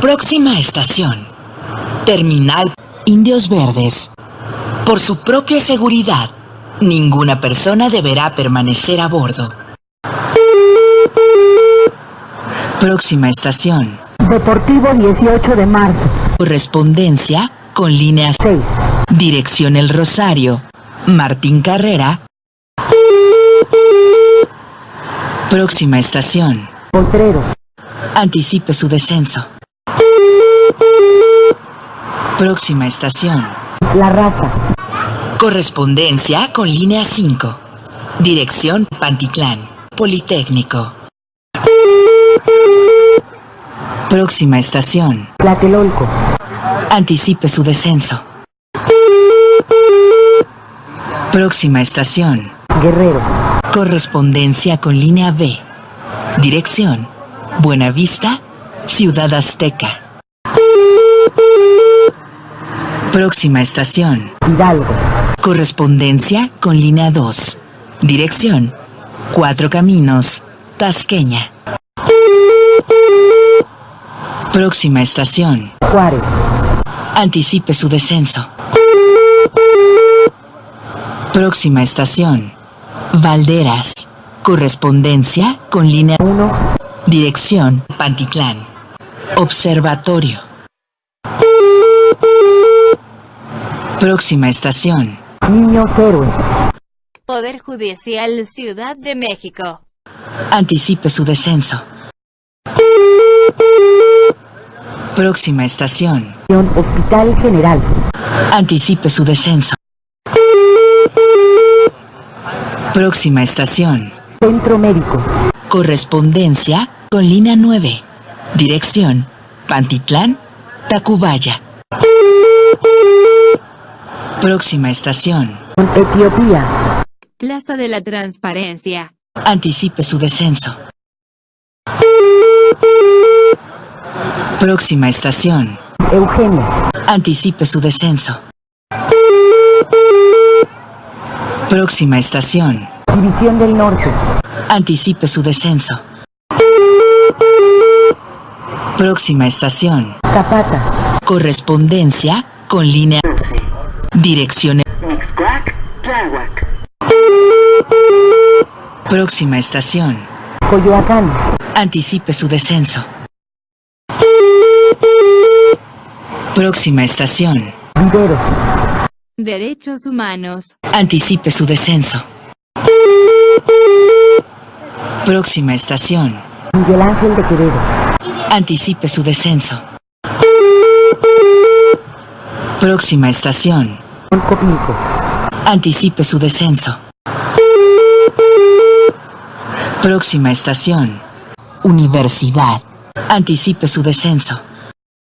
Próxima estación. Terminal Indios Verdes. Por su propia seguridad, ninguna persona deberá permanecer a bordo. Próxima estación. Deportivo 18 de marzo. Correspondencia con línea 6. Dirección El Rosario. Martín Carrera. Próxima estación. Potrero. Anticipe su descenso. Próxima estación. La Raza. Correspondencia con línea 5. Dirección Pantitlán. Politécnico. Próxima estación. Tlatelolco. Anticipe su descenso. Próxima estación. Guerrero. Correspondencia con línea B. Dirección. Buenavista, Ciudad Azteca. Próxima estación. Hidalgo. Correspondencia con línea 2. Dirección. Cuatro Caminos, Tasqueña. Próxima estación. Juárez. Anticipe su descenso. Próxima estación. Valderas. Correspondencia con línea 1. Dirección Pantitlán. Observatorio. Próxima estación. Niños Héroes. Poder Judicial Ciudad de México. Anticipe su descenso. Próxima estación. Hospital General. Anticipe su descenso. Próxima estación. Centro Médico. Correspondencia con línea 9. Dirección Pantitlán, Tacubaya. Próxima estación. Etiopía. Plaza de la Transparencia. Anticipe su descenso. Próxima estación. Eugenio. Anticipe su descenso. Próxima estación. División del Norte. Anticipe su descenso. Próxima estación. Zapata. Correspondencia con línea 12. Dirección. Próxima estación. Coyoacán. Anticipe su descenso. Próxima estación. Vivero. Derechos Humanos. Anticipe su descenso. Próxima estación. Miguel Ángel de Quevedo. Anticipe su descenso. Próxima estación. Oncopinco. Anticipe su descenso. Próxima estación. Universidad. Anticipe su descenso.